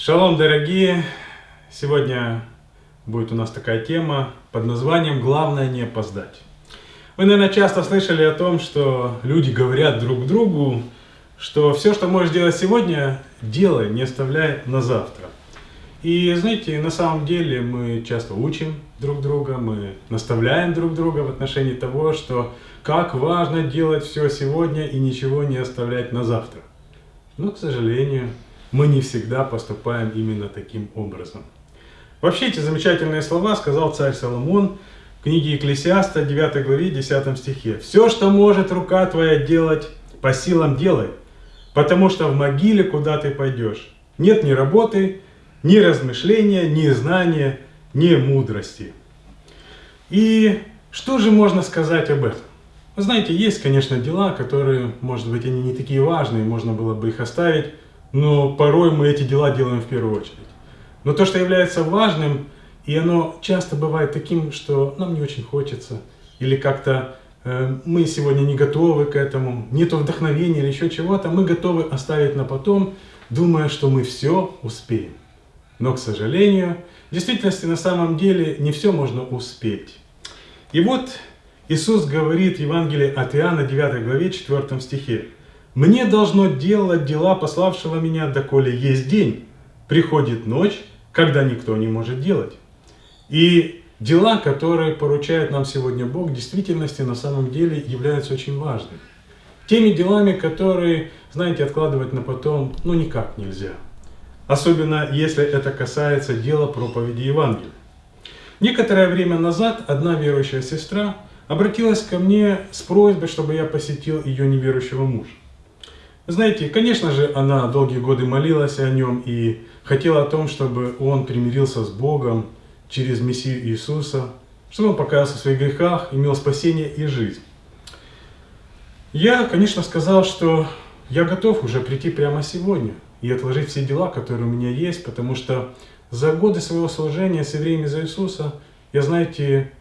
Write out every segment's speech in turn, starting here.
Шалом, дорогие! Сегодня будет у нас такая тема под названием «Главное не опоздать». Вы, наверное, часто слышали о том, что люди говорят друг другу, что все, что можешь делать сегодня, делай, не оставляй на завтра. И знаете, на самом деле мы часто учим друг друга, мы наставляем друг друга в отношении того, что как важно делать все сегодня и ничего не оставлять на завтра. Но, к сожалению, мы не всегда поступаем именно таким образом. Вообще эти замечательные слова сказал царь Соломон в книге Екклесиаста 9 главе 10 стихе. «Все, что может рука твоя делать, по силам делай, потому что в могиле, куда ты пойдешь, нет ни работы, ни размышления, ни знания, ни мудрости». И что же можно сказать об этом? Вы знаете, есть, конечно, дела, которые, может быть, они не такие важные, можно было бы их оставить, но порой мы эти дела делаем в первую очередь. Но то, что является важным, и оно часто бывает таким, что нам не очень хочется, или как-то э, мы сегодня не готовы к этому, нету вдохновения или еще чего-то, мы готовы оставить на потом, думая, что мы все успеем. Но, к сожалению, в действительности на самом деле не все можно успеть. И вот Иисус говорит в Евангелии от Иоанна 9 главе 4 стихе. Мне должно делать дела пославшего меня, доколе есть день. Приходит ночь, когда никто не может делать. И дела, которые поручает нам сегодня Бог, в действительности на самом деле являются очень важными. Теми делами, которые, знаете, откладывать на потом, ну никак нельзя. Особенно, если это касается дела проповеди Евангелия. Некоторое время назад одна верующая сестра обратилась ко мне с просьбой, чтобы я посетил ее неверующего мужа. Знаете, конечно же, она долгие годы молилась о нем и хотела о том, чтобы он примирился с Богом через Мессию Иисуса, чтобы он покаялся в своих грехах, имел спасение и жизнь. Я, конечно, сказал, что я готов уже прийти прямо сегодня и отложить все дела, которые у меня есть, потому что за годы своего служения с евреями за Иисуса я, знаете,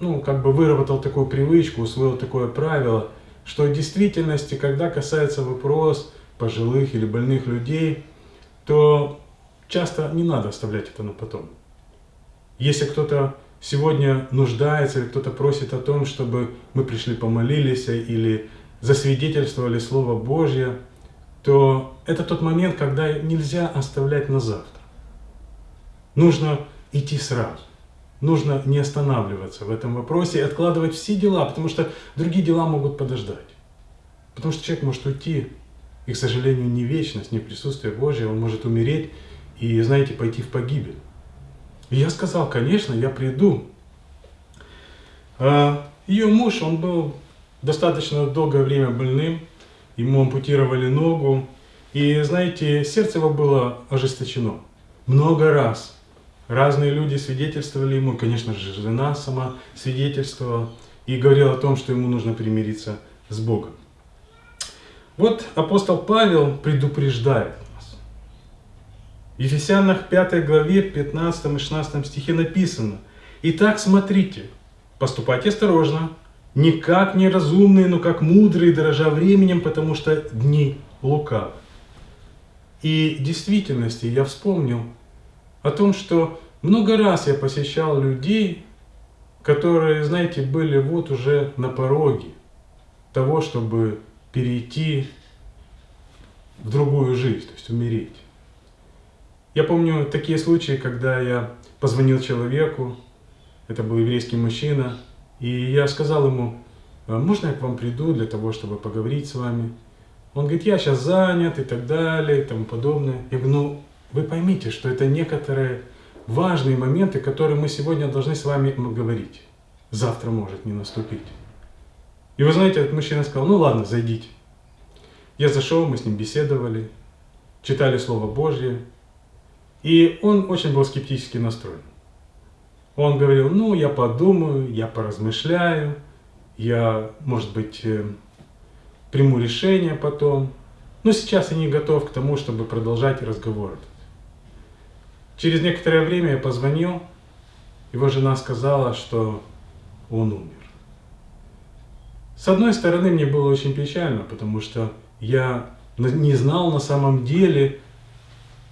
ну, как бы выработал такую привычку, усвоил такое правило – что в действительности, когда касается вопрос пожилых или больных людей, то часто не надо оставлять это на потом. Если кто-то сегодня нуждается или кто-то просит о том, чтобы мы пришли помолились или засвидетельствовали Слово Божье, то это тот момент, когда нельзя оставлять на завтра. Нужно идти сразу. Нужно не останавливаться в этом вопросе и откладывать все дела, потому что другие дела могут подождать. Потому что человек может уйти, и, к сожалению, не вечность, не присутствие Божье, он может умереть и, знаете, пойти в погибель. И я сказал, конечно, я приду. А ее муж, он был достаточно долгое время больным, ему ампутировали ногу, и, знаете, сердце его было ожесточено. Много раз Разные люди свидетельствовали ему, конечно же, жена сама свидетельствовала и говорила о том, что ему нужно примириться с Богом. Вот апостол Павел предупреждает нас. В Ефесянах 5 главе 15 и 16 стихе написано «Итак, смотрите, поступайте осторожно, не как неразумные, но как мудрые, дорожа временем, потому что дни лукавы». И в действительности я вспомнил о том, что много раз я посещал людей, которые, знаете, были вот уже на пороге того, чтобы перейти в другую жизнь, то есть умереть. Я помню такие случаи, когда я позвонил человеку, это был еврейский мужчина, и я сказал ему, «А можно я к вам приду для того, чтобы поговорить с вами? Он говорит, я сейчас занят и так далее и тому подобное. Я говорю, ну вы поймите, что это некоторые важные моменты, которые мы сегодня должны с вами говорить. Завтра может не наступить. И вы знаете, этот мужчина сказал, ну ладно, зайдите. Я зашел, мы с ним беседовали, читали Слово Божье. И он очень был скептически настроен. Он говорил, ну я подумаю, я поразмышляю, я, может быть, э, приму решение потом. Но сейчас я не готов к тому, чтобы продолжать разговор. Через некоторое время я позвонил, его жена сказала, что он умер. С одной стороны, мне было очень печально, потому что я не знал на самом деле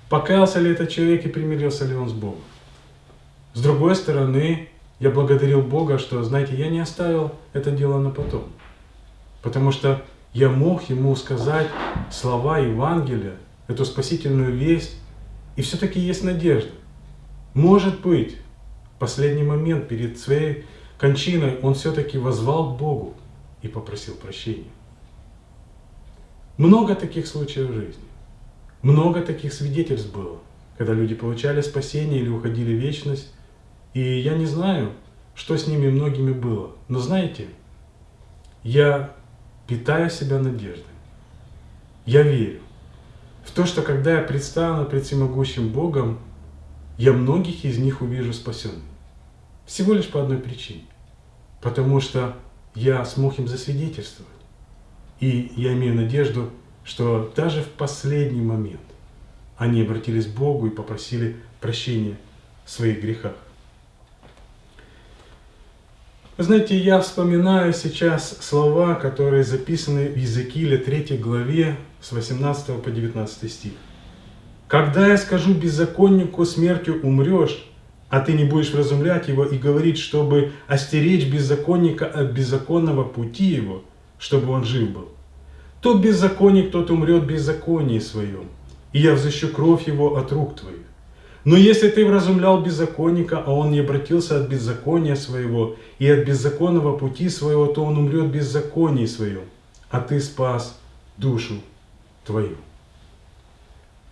покаялся ли этот человек и примирился ли он с Богом. С другой стороны, я благодарил Бога, что, знаете, я не оставил это дело на потом. Потому что я мог ему сказать слова Евангелия, эту спасительную весть, и все-таки есть надежда. Может быть, в последний момент перед своей кончиной он все-таки возвал к Богу и попросил прощения. Много таких случаев в жизни. Много таких свидетельств было, когда люди получали спасение или уходили в вечность. И я не знаю, что с ними многими было. Но знаете, я питаю себя надеждой. Я верю в то, что когда я предстану пред всемогущим Богом, я многих из них увижу спасенными. Всего лишь по одной причине. Потому что я смог им засвидетельствовать. И я имею надежду, что даже в последний момент они обратились к Богу и попросили прощения в своих грехах. Вы знаете, я вспоминаю сейчас слова, которые записаны в Иезекииле 3 главе с 18 по 19 стих. «Когда я скажу беззаконнику, смертью умрешь, а ты не будешь вразумлять его и говорить, чтобы остеречь беззаконника от беззаконного пути его, чтобы он жив был, то беззаконник тот умрет беззаконии своем, и я взыщу кровь его от рук твоих. Но если ты вразумлял беззаконника, а он не обратился от беззакония своего и от беззаконного пути своего, то он умрет беззаконии своем, а ты спас душу твою.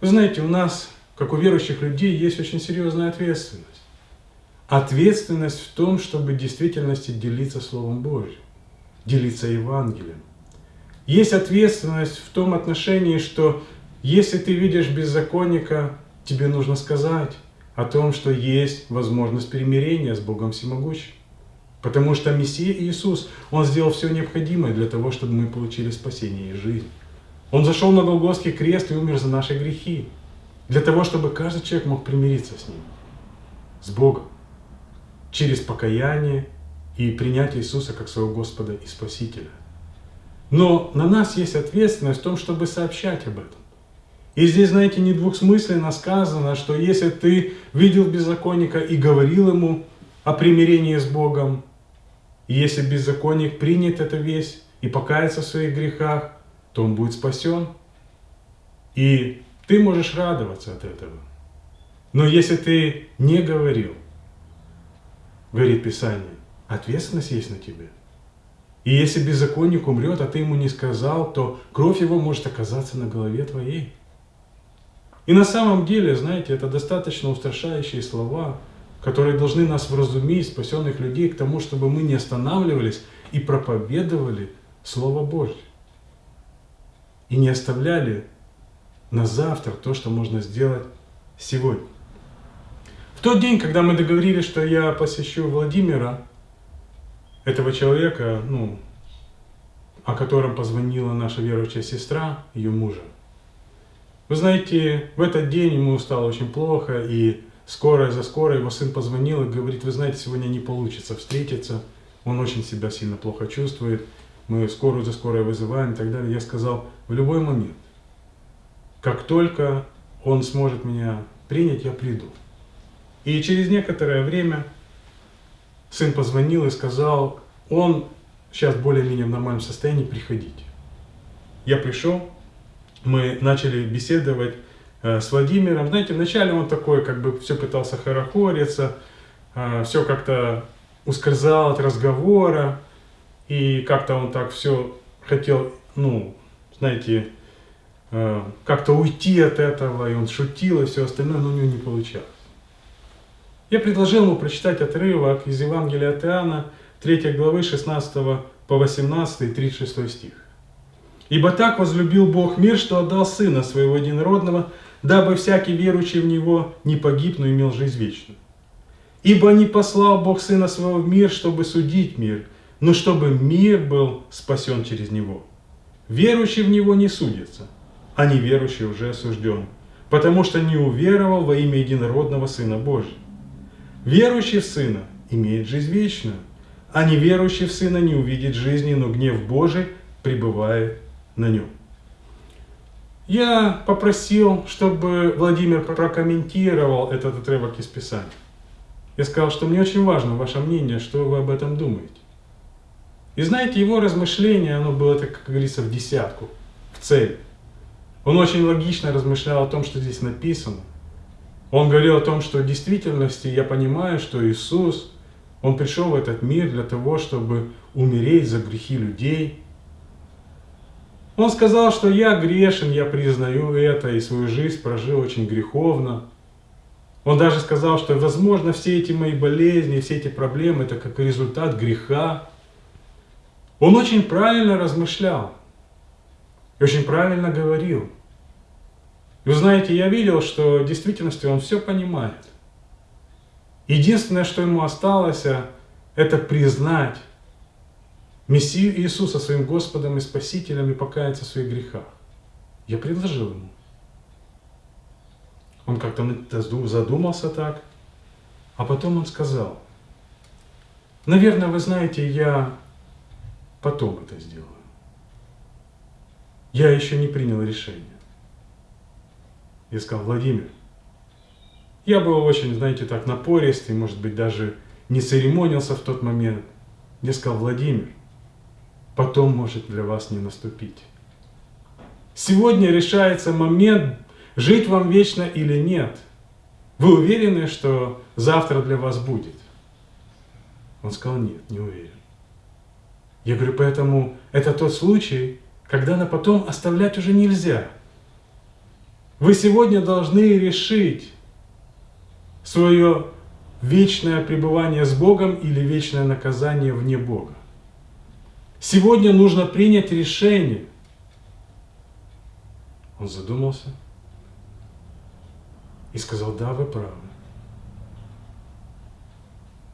Вы знаете, у нас, как у верующих людей, есть очень серьезная ответственность. Ответственность в том, чтобы в действительности делиться Словом Божьим, делиться Евангелием. Есть ответственность в том отношении, что если ты видишь беззаконника, тебе нужно сказать о том, что есть возможность примирения с Богом Всемогущим. Потому что Мессия Иисус, Он сделал все необходимое для того, чтобы мы получили спасение и жизнь. Он зашел на Голгофский крест и умер за наши грехи. Для того, чтобы каждый человек мог примириться с Ним, с Богом, через покаяние и принятие Иисуса как своего Господа и Спасителя. Но на нас есть ответственность в том, чтобы сообщать об этом. И здесь, знаете, не двухсмысленно сказано, что если ты видел беззаконника и говорил ему о примирении с Богом, если беззаконник принят эту весть и покается в своих грехах, то он будет спасен. И ты можешь радоваться от этого. Но если ты не говорил, говорит Писание, ответственность есть на тебе. И если беззаконник умрет, а ты ему не сказал, то кровь его может оказаться на голове твоей. И на самом деле, знаете, это достаточно устрашающие слова, которые должны нас вразумить, спасенных людей, к тому, чтобы мы не останавливались и проповедовали Слово Божье. И не оставляли на завтра то, что можно сделать сегодня. В тот день, когда мы договорились, что я посещу Владимира, этого человека, ну, о котором позвонила наша верующая сестра, ее мужа, вы знаете, в этот день ему стало очень плохо, и скорая за скорой его сын позвонил и говорит, вы знаете, сегодня не получится встретиться, он очень себя сильно плохо чувствует, мы скорую за скорой вызываем и так далее. Я сказал, в любой момент, как только он сможет меня принять, я приду. И через некоторое время сын позвонил и сказал, он сейчас более-менее в нормальном состоянии, приходите. Я пришел, мы начали беседовать э, с Владимиром. Знаете, вначале он такой, как бы все пытался хорохориться, э, все как-то ускользал от разговора, и как-то он так все хотел, ну, знаете, э, как-то уйти от этого, и он шутил и все остальное, но у него не получалось. Я предложил ему прочитать отрывок из Евангелия от Иоанна, 3 главы 16 по 18 и 36 стих. Ибо так возлюбил Бог мир, что отдал Сына Своего Единородного, дабы всякий верующий в Него не погиб, но имел жизнь вечную. Ибо не послал Бог Сына Своего в мир, чтобы судить мир, но чтобы мир был спасен через Него. Верующий в Него не судится, а неверующий уже осужден, потому что не уверовал во имя Единородного Сына Божьего. Верующий в Сына имеет жизнь вечную, а неверующий в Сына не увидит жизни, но гнев Божий пребывает на нем. я попросил, чтобы Владимир прокомментировал этот отрывок из Писания. Я сказал, что мне очень важно ваше мнение, что вы об этом думаете. И знаете, его размышление, оно было, так, как говорится, в десятку, в цель. Он очень логично размышлял о том, что здесь написано. Он говорил о том, что в действительности я понимаю, что Иисус, Он пришел в этот мир для того, чтобы умереть за грехи людей. Он сказал, что я грешен, я признаю это, и свою жизнь прожил очень греховно. Он даже сказал, что, возможно, все эти мои болезни, все эти проблемы, это как результат греха. Он очень правильно размышлял и очень правильно говорил. И вы знаете, я видел, что в действительности он все понимает. Единственное, что ему осталось, это признать Мессию Иисуса своим Господом и Спасителем и покаяться в своих грехах. Я предложил ему. Он как-то задумался так, а потом он сказал, наверное, вы знаете, я потом это сделаю. Я еще не принял решение. Я сказал, Владимир, я был очень, знаете, так напористый, может быть, даже не церемонился в тот момент. Я сказал, Владимир, потом может для вас не наступить. Сегодня решается момент, жить вам вечно или нет. Вы уверены, что завтра для вас будет? Он сказал, нет, не уверен. Я говорю, поэтому это тот случай, когда на потом оставлять уже нельзя. Вы сегодня должны решить свое вечное пребывание с Богом или вечное наказание вне Бога. Сегодня нужно принять решение. Он задумался и сказал, да, вы правы.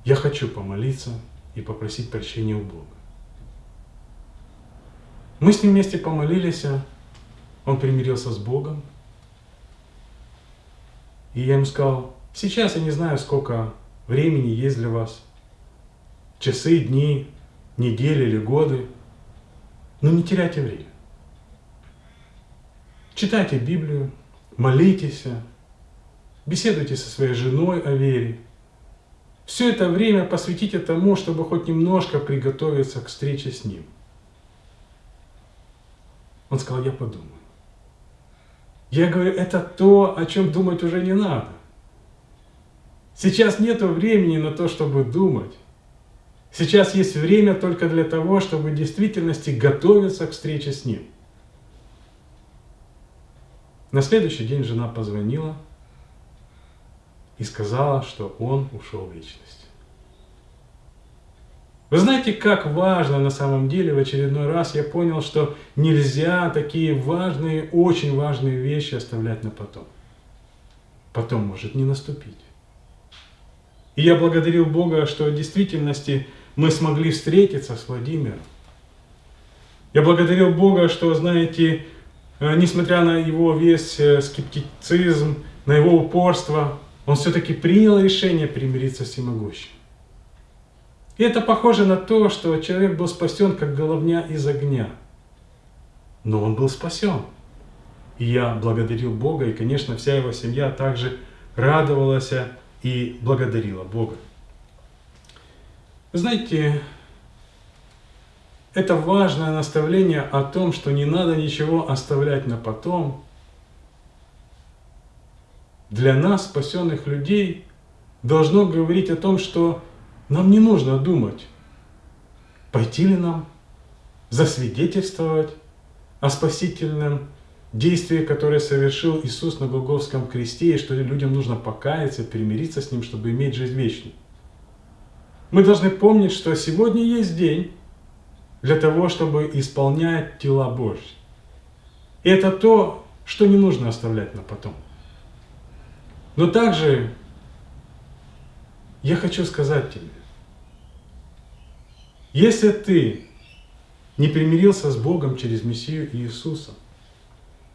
Я хочу помолиться и попросить прощения у Бога. Мы с ним вместе помолились, он примирился с Богом. И я ему сказал, сейчас я не знаю, сколько времени есть для вас, часы, дни, недели или годы, но не теряйте время. Читайте Библию, молитесь, беседуйте со своей женой о вере. Все это время посвятите тому, чтобы хоть немножко приготовиться к встрече с Ним – он сказал, я подумаю. Я говорю, это то, о чем думать уже не надо. Сейчас нет времени на то, чтобы думать. Сейчас есть время только для того, чтобы в действительности готовиться к встрече с Ним. На следующий день жена позвонила и сказала, что он ушел в вечность. Вы знаете, как важно на самом деле, в очередной раз я понял, что нельзя такие важные, очень важные вещи оставлять на потом. Потом может не наступить. И я благодарил Бога, что в действительности мы смогли встретиться с Владимиром. Я благодарил Бога, что, знаете, э, несмотря на его весь э, скептицизм, на его упорство, он все-таки принял решение примириться с всемогущим. И это похоже на то, что человек был спасен, как головня из огня. Но он был спасен. И я благодарил Бога, и, конечно, вся его семья также радовалась и благодарила Бога. Знаете, это важное наставление о том, что не надо ничего оставлять на потом. Для нас, спасенных людей, должно говорить о том, что нам не нужно думать, пойти ли нам, засвидетельствовать о спасительном действии, которое совершил Иисус на Голгофском кресте, и что людям нужно покаяться, примириться с Ним, чтобы иметь жизнь вечную. Мы должны помнить, что сегодня есть день для того, чтобы исполнять тела Божьи. И это то, что не нужно оставлять на потом. Но также я хочу сказать тебе, если ты не примирился с Богом через Мессию Иисуса,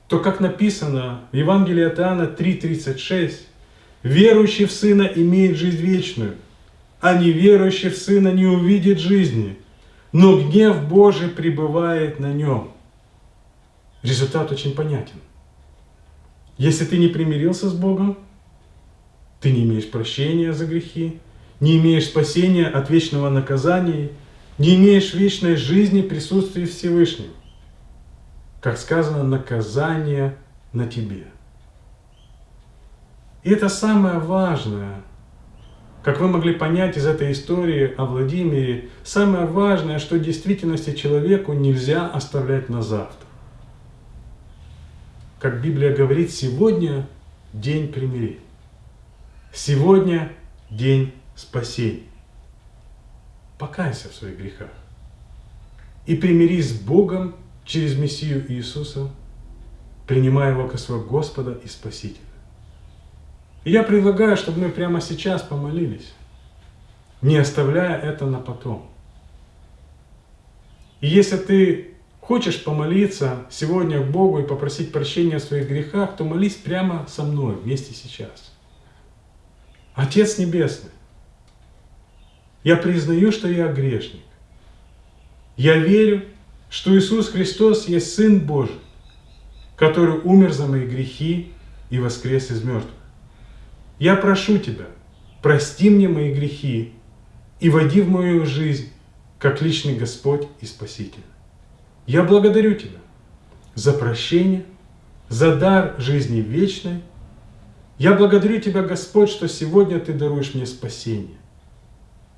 то, как написано в Евангелии от Иоанна 3.36, верующий в Сына имеет жизнь вечную, а неверующий в Сына не увидит жизни, но гнев Божий пребывает на нем. Результат очень понятен. Если ты не примирился с Богом, ты не имеешь прощения за грехи, не имеешь спасения от вечного наказания, не имеешь вечной жизни в присутствии Всевышнего. Как сказано, наказание на тебе. И это самое важное, как вы могли понять из этой истории о Владимире, самое важное, что в действительности человеку нельзя оставлять на завтра. Как Библия говорит, сегодня день примирения. Сегодня день спасения. Покайся в своих грехах и примирись с Богом через Мессию Иисуса, принимая Его как своего Господа и Спасителя. И я предлагаю, чтобы мы прямо сейчас помолились, не оставляя это на потом. И если ты хочешь помолиться сегодня к Богу и попросить прощения в своих грехах, то молись прямо со мной вместе сейчас. Отец Небесный, я признаю, что я грешник. Я верю, что Иисус Христос есть Сын Божий, который умер за мои грехи и воскрес из мертвых. Я прошу Тебя, прости мне мои грехи и води в мою жизнь, как личный Господь и Спаситель. Я благодарю Тебя за прощение, за дар жизни вечной. Я благодарю Тебя, Господь, что сегодня Ты даруешь мне спасение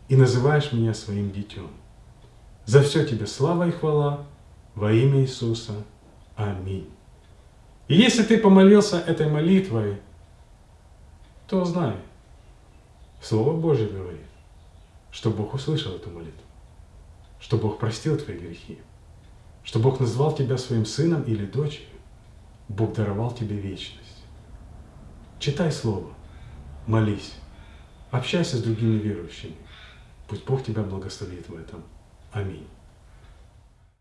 и называешь меня своим детем. За все Тебе слава и хвала во имя Иисуса. Аминь. И если ты помолился этой молитвой, то знай, Слово Божье говорит, что Бог услышал эту молитву, что Бог простил твои грехи, что Бог назвал тебя своим сыном или дочерью, Бог даровал тебе вечность. Читай Слово, молись, общайся с другими верующими. Пусть Бог тебя благословит в этом. Аминь.